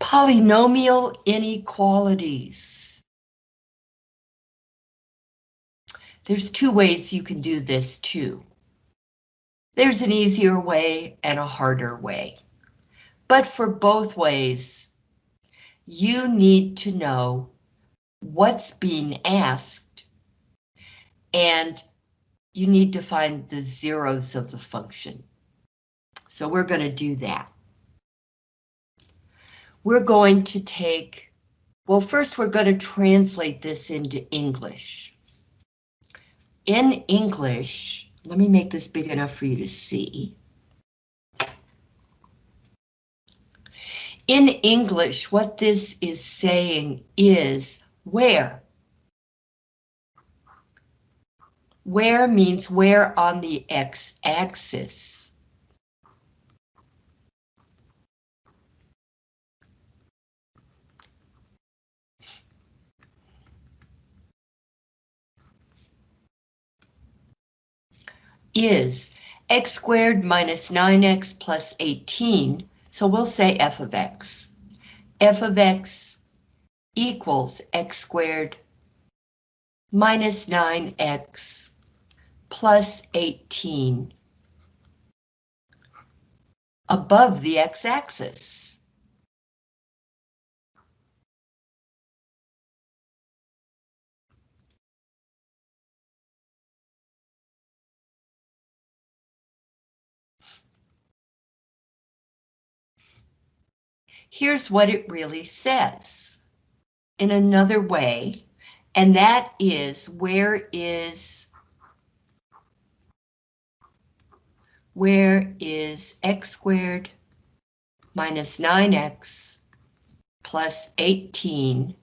Polynomial inequalities. There's two ways you can do this too. There's an easier way and a harder way. But for both ways, you need to know what's being asked and you need to find the zeros of the function. So we're going to do that. We're going to take, well, first we're going to translate this into English. In English, let me make this big enough for you to see. In English, what this is saying is where. Where means where on the x-axis. Is x squared minus 9x plus 18, so we'll say f of x. f of x equals x squared minus 9x plus 18 above the x-axis. Here's what it really says in another way, and that is where is where is x squared minus 9x plus 18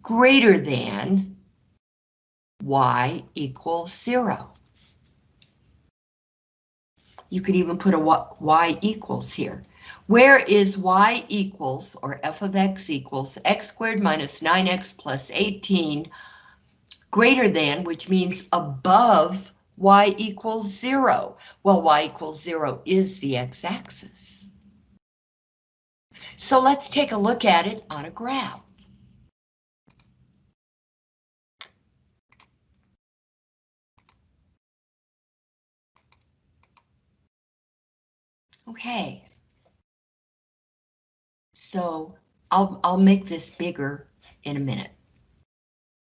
greater than y equals 0. You could even put a y equals here. Where is y equals, or f of x equals, x squared minus 9x plus 18 greater than, which means above y equals 0. Well, y equals 0 is the x-axis. So let's take a look at it on a graph. Okay, so I'll, I'll make this bigger in a minute.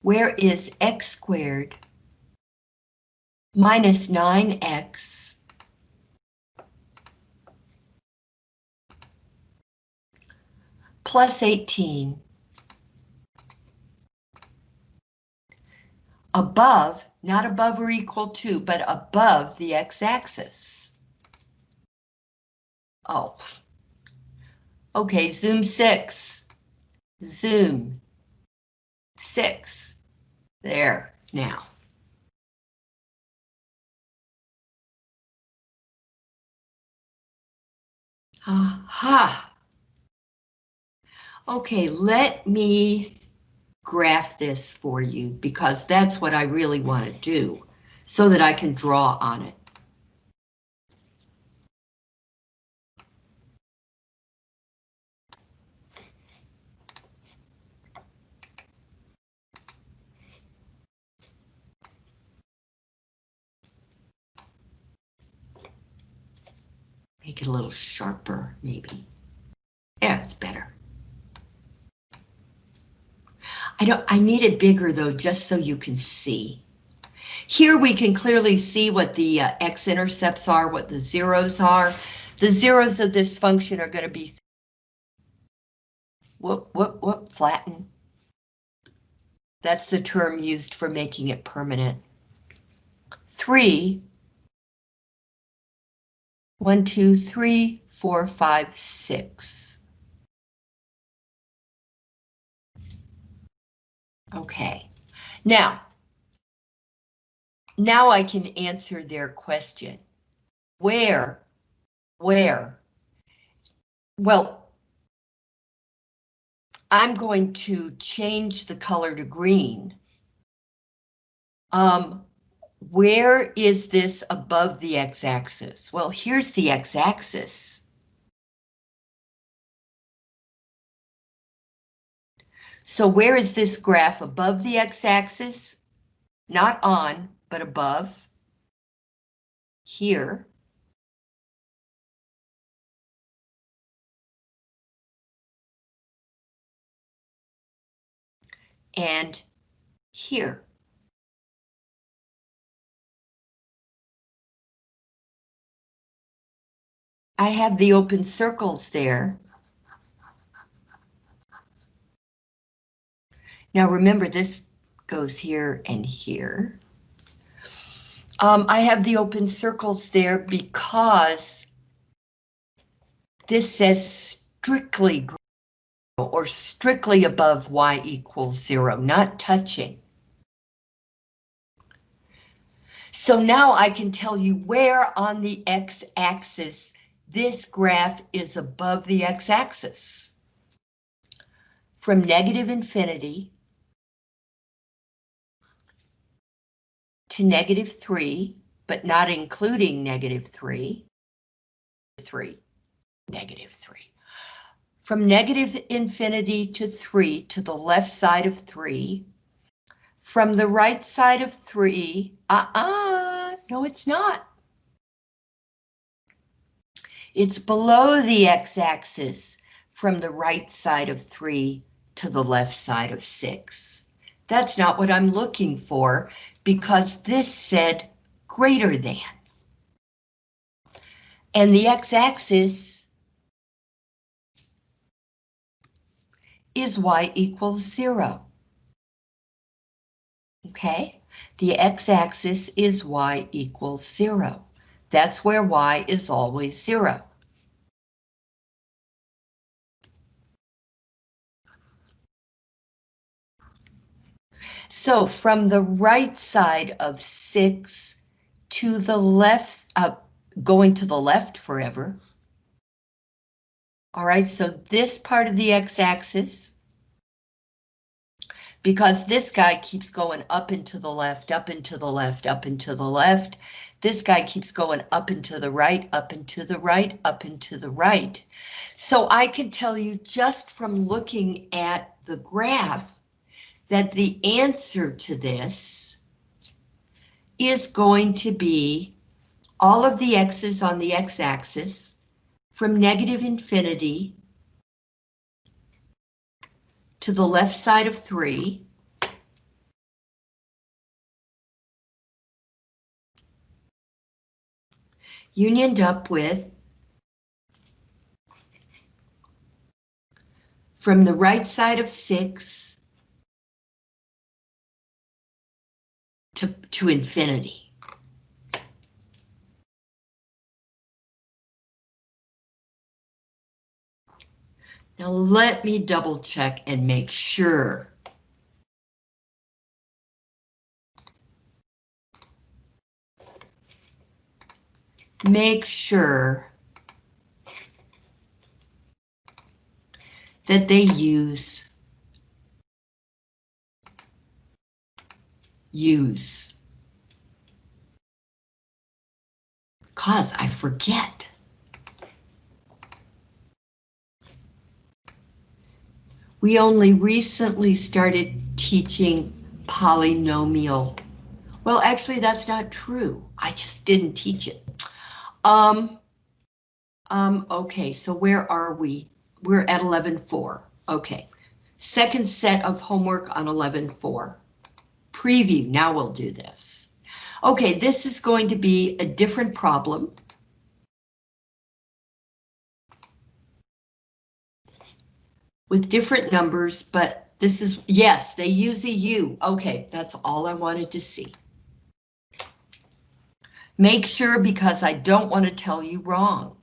Where is x squared minus 9x plus 18 above, not above or equal to, but above the x-axis. Oh, Okay, zoom six. Zoom. Six. There, now. Aha. Okay, let me graph this for you because that's what I really want to do so that I can draw on it. Make it a little sharper, maybe. Yeah, it's better. I don't, I need it bigger though, just so you can see. Here we can clearly see what the uh, x-intercepts are, what the zeros are. The zeros of this function are going to be whoop, whoop, whoop, flatten. That's the term used for making it permanent. Three one, two, three, four, five, six. Okay, now, now I can answer their question. Where, where? Well, I'm going to change the color to green. Um, where is this above the x-axis? Well, here's the x-axis. So where is this graph above the x-axis? Not on, but above. Here. And here. I have the open circles there. Now remember this goes here and here. Um, I have the open circles there because this says strictly or strictly above y equals zero, not touching. So now I can tell you where on the x-axis this graph is above the x-axis. From negative infinity to negative 3, but not including negative 3, 3, negative 3. From negative infinity to 3 to the left side of 3. From the right side of 3, uh-uh, no it's not. It's below the x-axis from the right side of 3 to the left side of 6. That's not what I'm looking for because this said greater than. And the x-axis is y equals zero. Okay, the x-axis is y equals zero. That's where y is always zero. So from the right side of 6 to the left, uh, going to the left forever. All right, so this part of the x-axis, because this guy keeps going up and to the left, up and to the left, up and to the left. This guy keeps going up and to the right, up and to the right, up and to the right. So I can tell you just from looking at the graph that the answer to this is going to be all of the x's on the x-axis from negative infinity to the left side of 3. Unioned up with from the right side of 6 to, to infinity. Now let me double check and make sure. Make sure that they use use. Cause I forget. We only recently started teaching polynomial. Well, actually, that's not true. I just didn't teach it. Um, um, okay, so where are we? We're at 11.4. Okay, second set of homework on 11.4 preview. Now we'll do this. Okay, this is going to be a different problem. With different numbers, but this is, yes, they use a U. Okay, that's all I wanted to see. Make sure because I don't want to tell you wrong.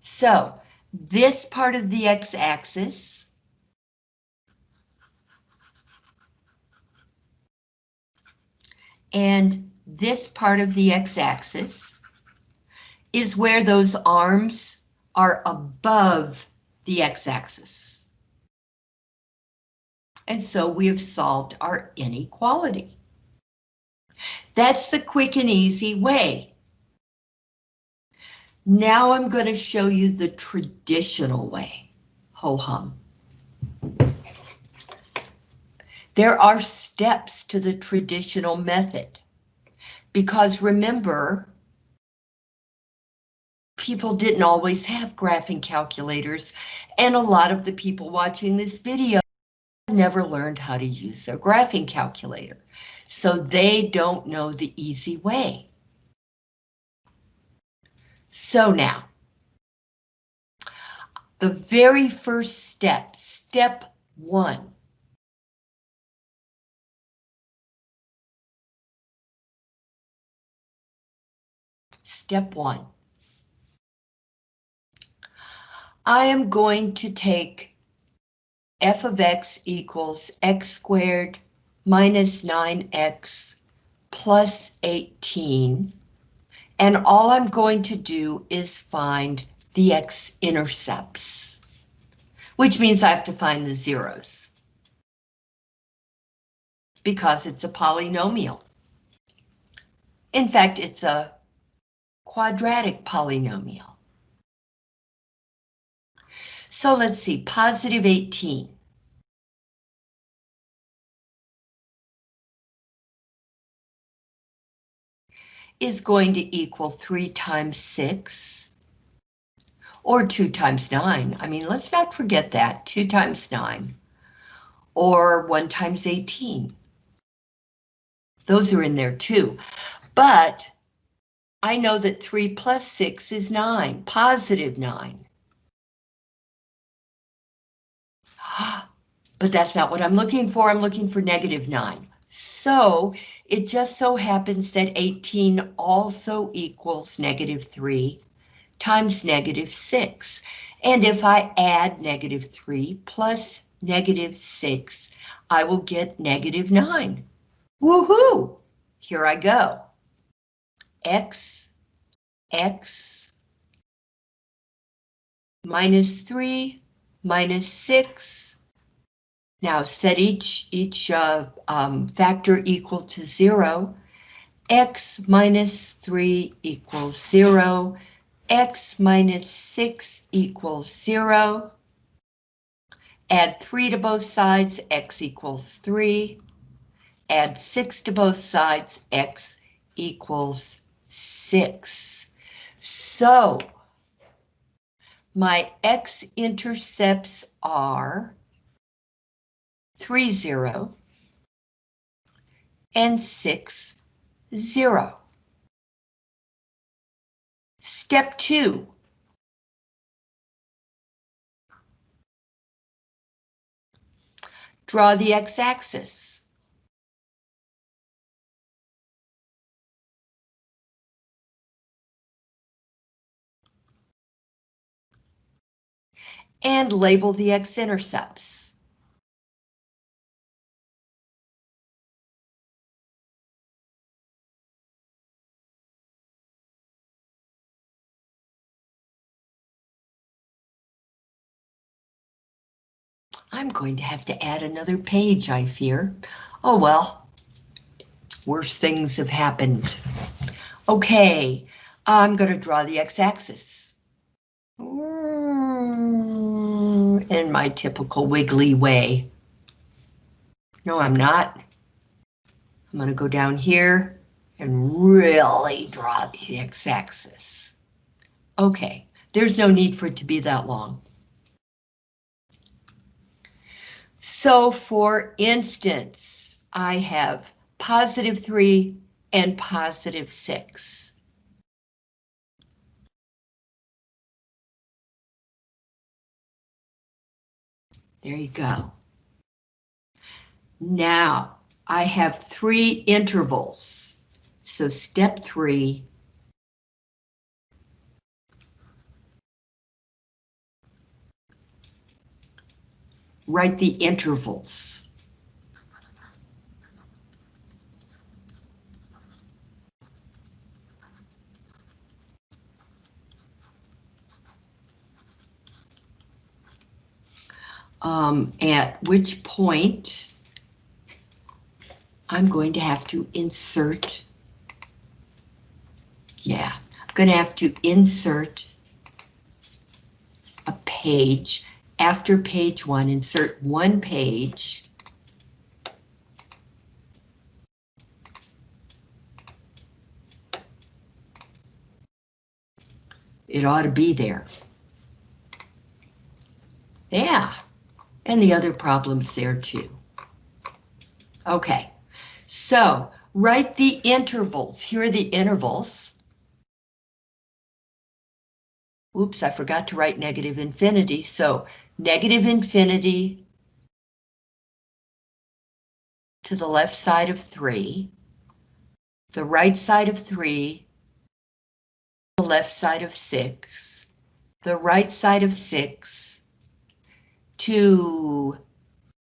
So this part of the x-axis and this part of the x-axis is where those arms are above the x-axis. And so we have solved our inequality. That's the quick and easy way. Now I'm going to show you the traditional way. ho-hum. There are steps to the traditional method. Because remember, people didn't always have graphing calculators, and a lot of the people watching this video never learned how to use their graphing calculator, so they don't know the easy way. So now, the very first step, step one, Step one. I am going to take f of x equals x squared minus 9x plus 18, and all I'm going to do is find the x-intercepts, which means I have to find the zeros, because it's a polynomial. In fact, it's a quadratic polynomial. So let's see, positive 18. Is going to equal 3 times 6, or 2 times 9. I mean, let's not forget that, 2 times 9, or 1 times 18. Those are in there too. But I know that 3 plus 6 is 9, positive 9. But that's not what I'm looking for. I'm looking for negative 9. So it just so happens that 18 also equals negative 3 times negative 6. And if I add negative 3 plus negative 6, I will get negative 9. Woohoo! Here I go x, x, minus 3, minus 6. Now set each, each uh, um, factor equal to 0. x minus 3 equals 0. x minus 6 equals 0. Add 3 to both sides, x equals 3. Add 6 to both sides, x equals six. So my x-intercepts are three zero and six zero. Step two. Draw the x-axis. and label the x-intercepts. I'm going to have to add another page, I fear. Oh well, worse things have happened. Okay, I'm going to draw the x-axis mm, in my typical wiggly way. No, I'm not. I'm going to go down here and really draw the x-axis. Okay, there's no need for it to be that long. So for instance, I have positive 3 and positive 6. There you go. Now I have three intervals. So step three. Write the intervals. um, at which point I'm going to have to insert, yeah, I'm going to have to insert a page after page one, insert one page. It ought to be there. Yeah, and the other problems there too. Okay, so write the intervals. Here are the intervals. Oops, I forgot to write negative infinity. So negative infinity to the left side of 3, the right side of 3, the left side of 6, the right side of 6, to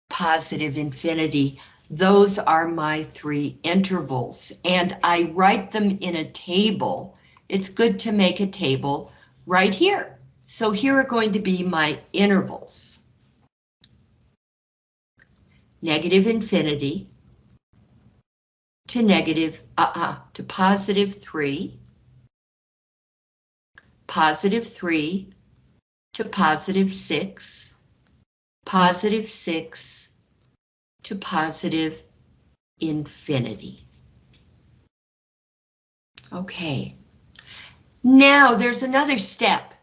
positive infinity. Those are my three intervals, and I write them in a table. It's good to make a table right here. So here are going to be my intervals. Negative infinity to negative, uh-uh, to positive 3, positive 3 to positive 6, positive 6 to positive infinity. Okay. Now there's another step.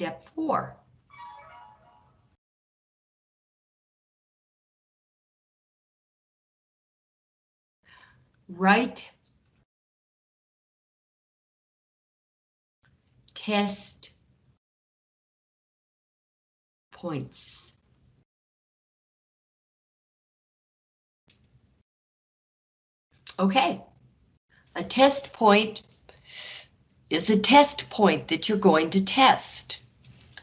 Step four. Write test points. Okay. A test point is a test point that you're going to test.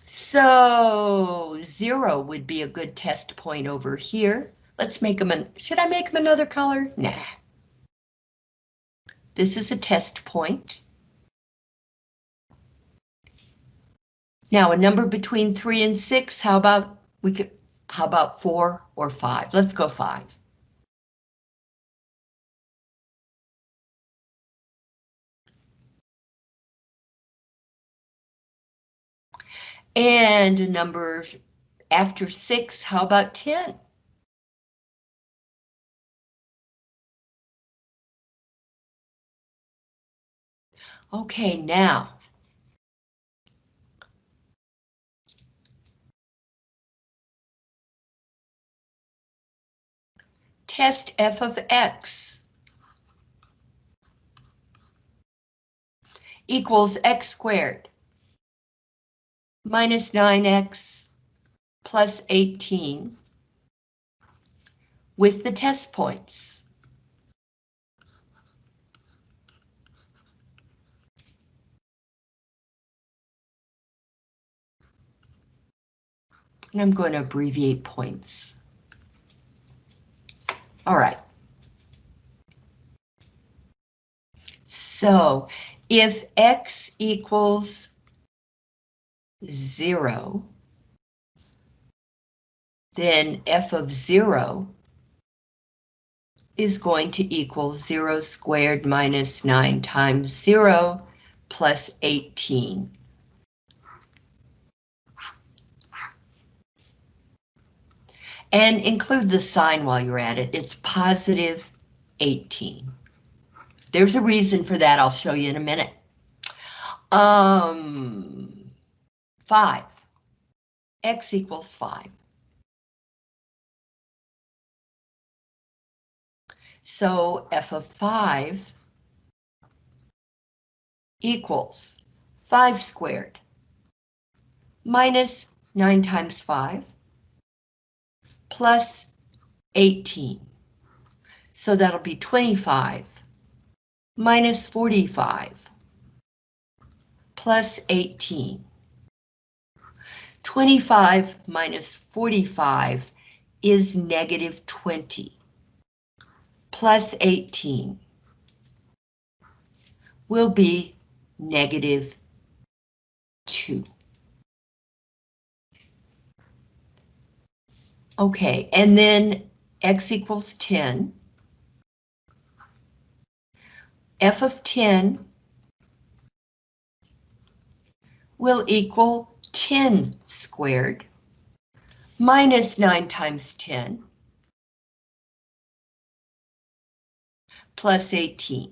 So zero would be a good test point over here. Let's make them an, should I make them another color? Nah. This is a test point. Now a number between three and six, how about we could, how about four or five? Let's go five. And a number after six, how about 10? Okay, now. Test f of x equals x squared minus 9x plus 18 with the test points. And I'm going to abbreviate points. All right. So if x equals zero, then f of zero is going to equal zero squared minus nine times zero plus 18. And include the sign while you're at it. It's positive 18. There's a reason for that. I'll show you in a minute. Um, 5. X equals 5. So f of 5 equals 5 squared minus 9 times 5 plus 18. So that'll be 25 minus 45 plus 18. 25 minus 45 is negative 20, plus 18 will be negative 2. Okay, and then x equals 10. f of 10 will equal 10 squared minus 9 times 10 plus 18.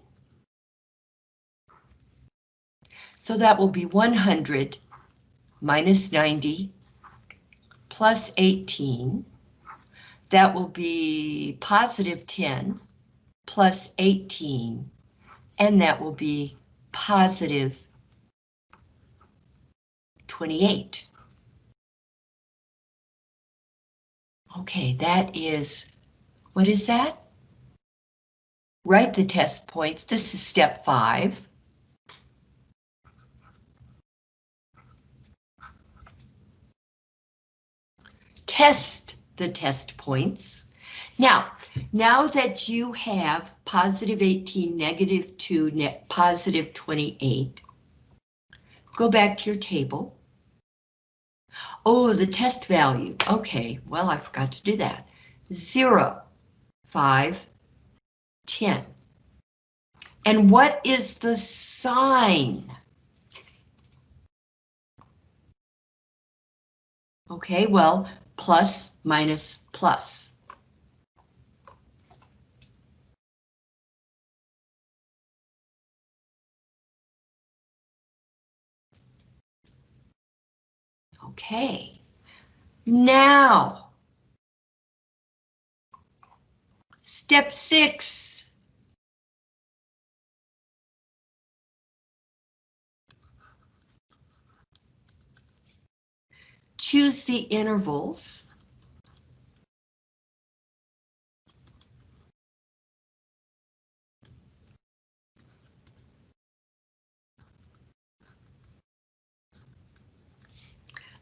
So that will be 100 minus 90 plus 18. That will be positive 10 plus 18, and that will be positive 28. Okay, that is, what is that? Write the test points. This is step five. Test the test points. Now, now that you have positive 18, negative 2, net positive 28, go back to your table. Oh, the test value. Okay, well, I forgot to do that. 0, 5, 10. And what is the sign? Okay, well, plus minus plus. Okay, now, step six. Choose the intervals.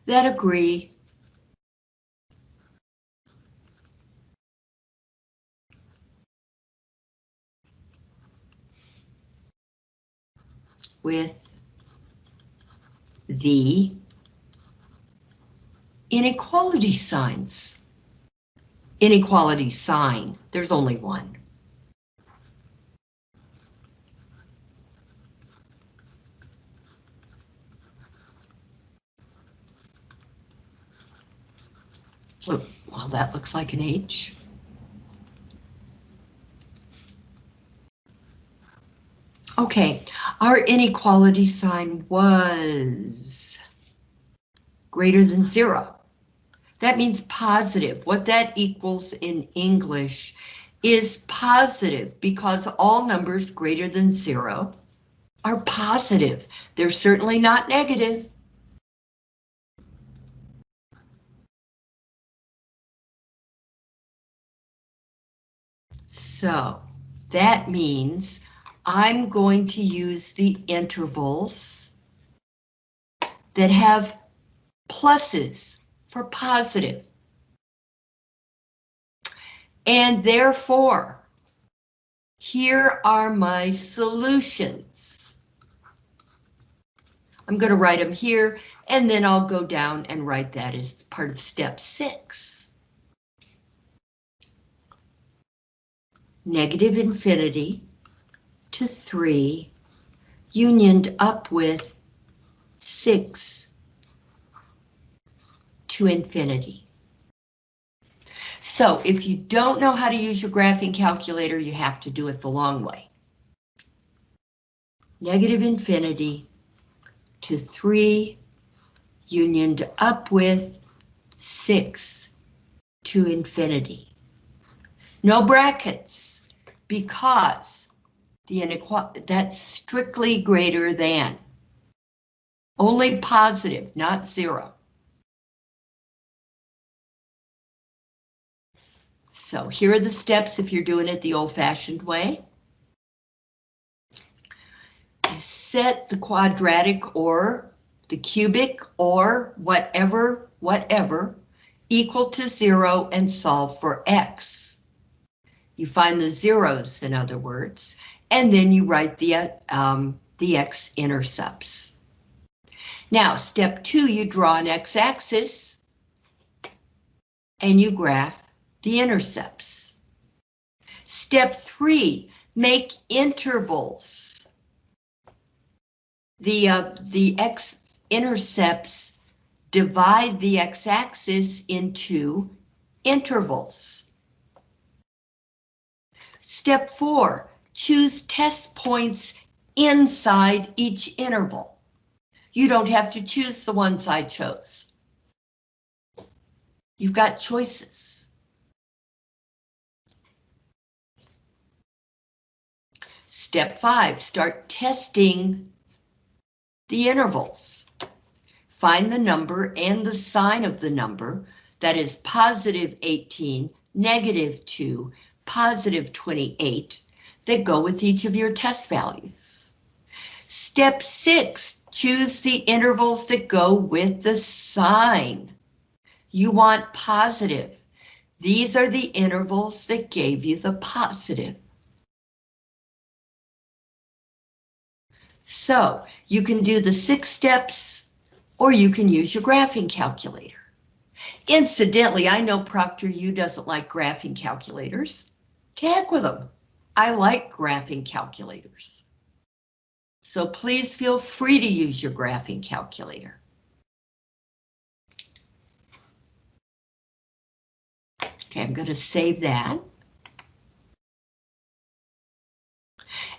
That agree with the inequality signs. Inequality sign, there's only one. Well, that looks like an H. Okay, our inequality sign was greater than zero. That means positive. What that equals in English is positive because all numbers greater than zero are positive. They're certainly not negative. So that means I'm going to use the intervals that have pluses for positive. And therefore, here are my solutions. I'm going to write them here, and then I'll go down and write that as part of step six. Negative infinity to 3, unioned up with 6 to infinity. So if you don't know how to use your graphing calculator, you have to do it the long way. Negative infinity to 3, unioned up with 6 to infinity. No brackets because the inequality, that's strictly greater than. Only positive, not zero. So here are the steps if you're doing it the old-fashioned way. You set the quadratic or the cubic or whatever, whatever, equal to zero and solve for x. You find the zeros, in other words, and then you write the, um, the x-intercepts. Now, step two, you draw an x-axis and you graph the intercepts. Step three, make intervals. The, uh, the x intercepts divide the x-axis into intervals. Step four, choose test points inside each interval. You don't have to choose the ones I chose. You've got choices. Step five, start testing the intervals. Find the number and the sign of the number that is positive 18, negative 2, positive 28 that go with each of your test values. Step six, choose the intervals that go with the sign. You want positive. These are the intervals that gave you the positive. So you can do the six steps or you can use your graphing calculator. Incidentally, I know ProctorU doesn't like graphing calculators. Tag with them. I like graphing calculators. So please feel free to use your graphing calculator. Okay, I'm going to save that.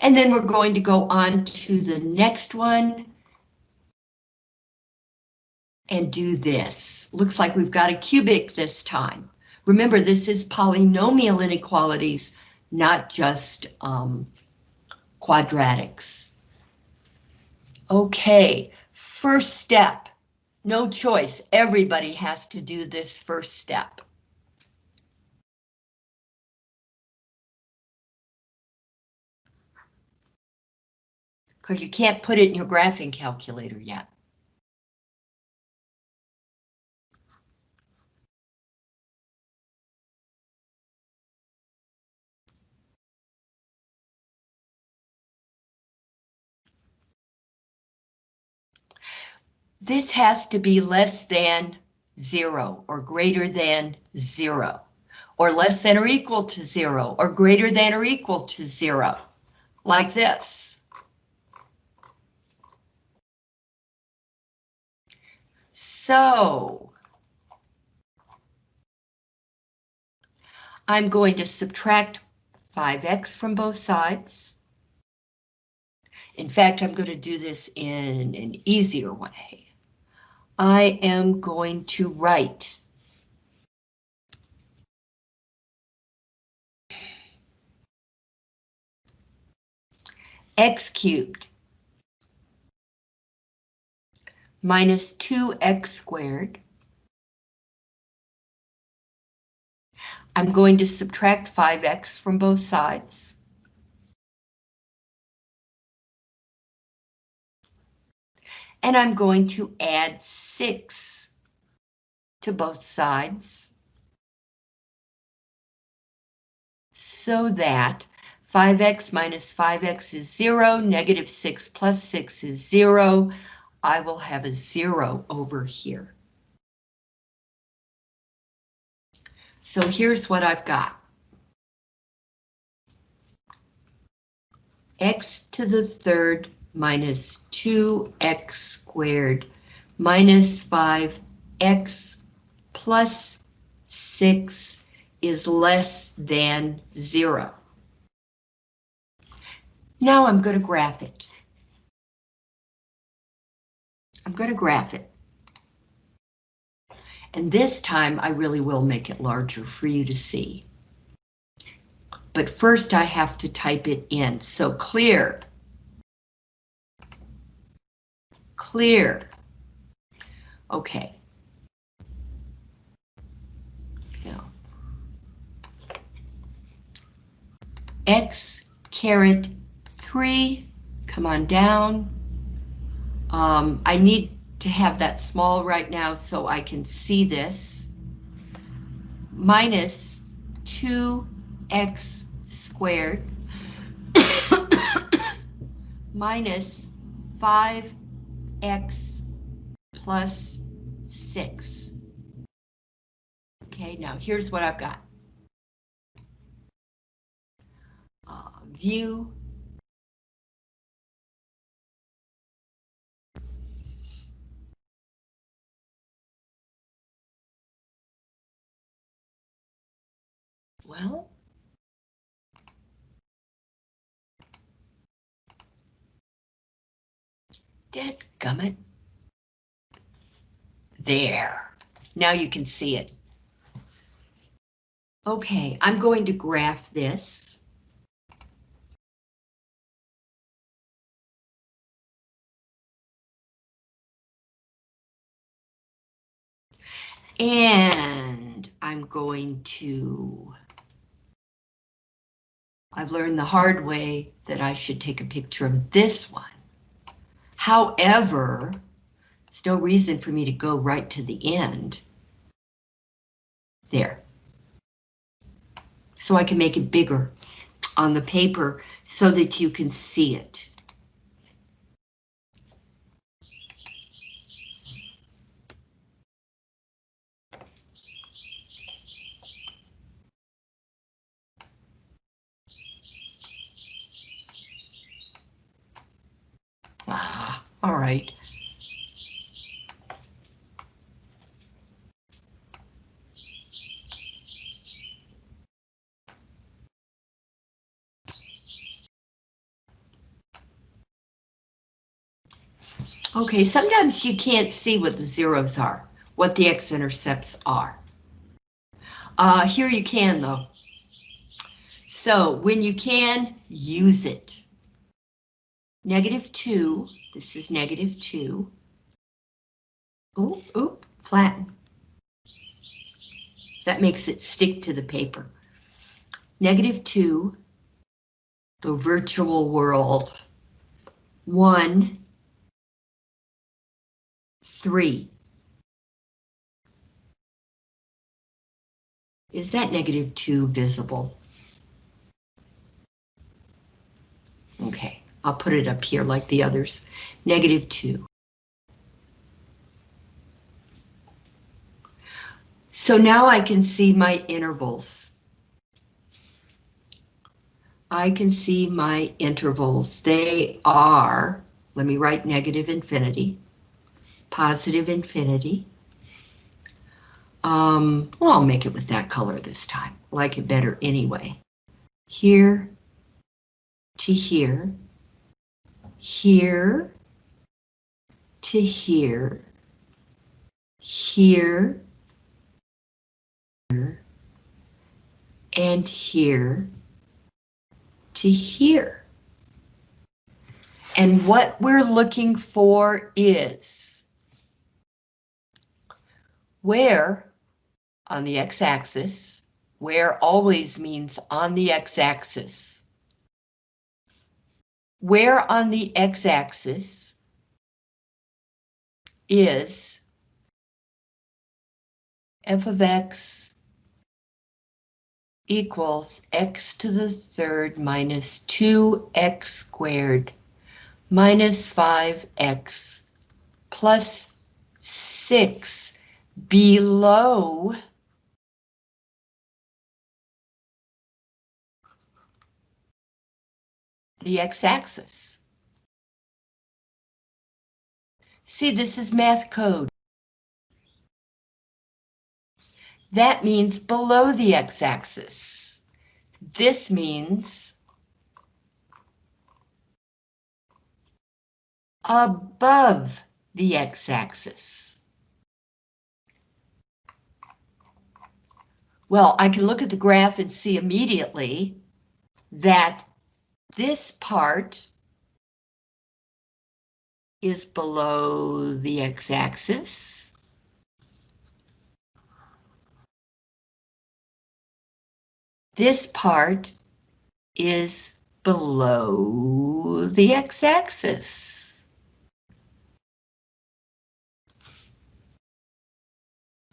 And then we're going to go on to the next one and do this. Looks like we've got a cubic this time. Remember, this is polynomial inequalities, not just um, quadratics. Okay, first step. No choice. Everybody has to do this first step. because you can't put it in your graphing calculator yet. This has to be less than zero or greater than zero or less than or equal to zero or greater than or equal to zero like this. So I'm going to subtract 5x from both sides. In fact, I'm going to do this in an easier way. I am going to write x cubed minus 2x squared. I'm going to subtract 5x from both sides. And I'm going to add 6 to both sides. So that 5x minus 5x is 0, negative 6 plus 6 is 0. I will have a zero over here. So here's what I've got. x to the third minus 2x squared minus 5x plus 6 is less than 0. Now I'm going to graph it. I'm going to graph it. And this time I really will make it larger for you to see. But first I have to type it in. So clear. Clear. Okay. X caret 3, come on down. Um, I need to have that small right now so I can see this. Minus 2x squared minus x plus 6. Okay, now here's what I've got. Uh, view Well, dead gummit. There. Now you can see it. Okay, I'm going to graph this. And I'm going to... I've learned the hard way that I should take a picture of this one. However, there's no reason for me to go right to the end. There. So I can make it bigger on the paper so that you can see it. Ah, all right. Okay, sometimes you can't see what the zeros are, what the x-intercepts are. Uh, here you can though. So when you can, use it. Negative 2, this is negative 2. Oh, oh, flatten. That makes it stick to the paper. Negative 2, the virtual world. 1, 3. Is that negative 2 visible? Okay. I'll put it up here like the others. Negative 2. So now I can see my intervals. I can see my intervals. They are, let me write negative infinity, positive infinity. Um, well, I'll make it with that color this time. Like it better anyway. Here to here here to here, here, here, and here to here. And what we're looking for is where on the x-axis, where always means on the x-axis, where on the x-axis is f of x equals x to the third minus 2x squared minus 5x plus 6 below the x-axis. See, this is math code. That means below the x-axis. This means above the x-axis. Well, I can look at the graph and see immediately that this part is below the x-axis. This part is below the x-axis.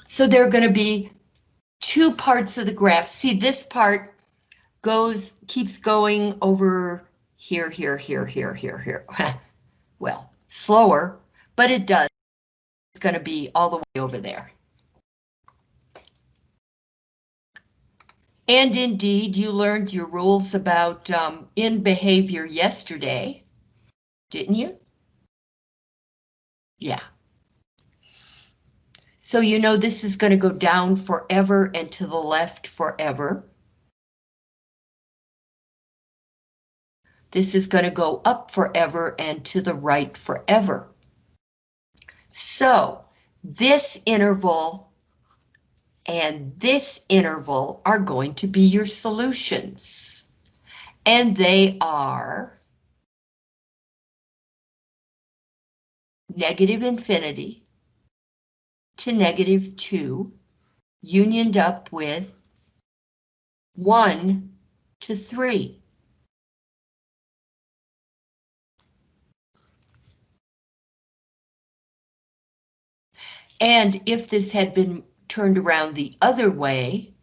So there are going to be two parts of the graph. See, this part goes, keeps going over here, here, here, here, here, here. well, slower, but it does. It's going to be all the way over there. And indeed, you learned your rules about um, end behavior yesterday, didn't you? Yeah. So you know this is going to go down forever and to the left forever. This is going to go up forever and to the right forever. So this interval and this interval are going to be your solutions. And they are negative infinity to negative 2, unioned up with 1 to 3. And if this had been turned around the other way,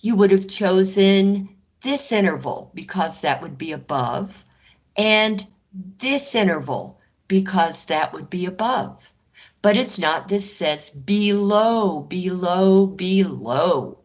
you would have chosen this interval because that would be above, and this interval because that would be above. But it's not, this says below, below, below.